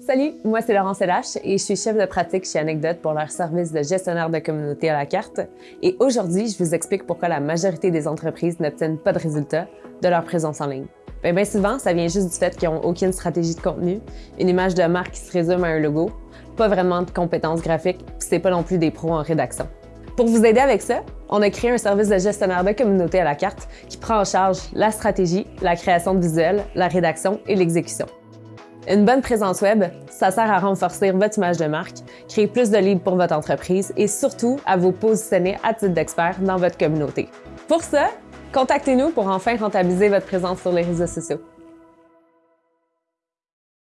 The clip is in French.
Salut, moi c'est Laurence Lache et je suis chef de pratique chez Anecdote pour leur service de gestionnaire de communauté à la carte. Et aujourd'hui, je vous explique pourquoi la majorité des entreprises n'obtiennent pas de résultats de leur présence en ligne. Bien, bien souvent, ça vient juste du fait qu'ils n'ont aucune stratégie de contenu, une image de marque qui se résume à un logo, pas vraiment de compétences graphiques, puis c'est pas non plus des pros en rédaction. Pour vous aider avec ça, on a créé un service de gestionnaire de communauté à la carte qui prend en charge la stratégie, la création de visuels, la rédaction et l'exécution. Une bonne présence web, ça sert à renforcer votre image de marque, créer plus de leads pour votre entreprise et surtout à vous positionner à titre d'expert dans votre communauté. Pour ça, contactez-nous pour enfin rentabiliser votre présence sur les réseaux sociaux.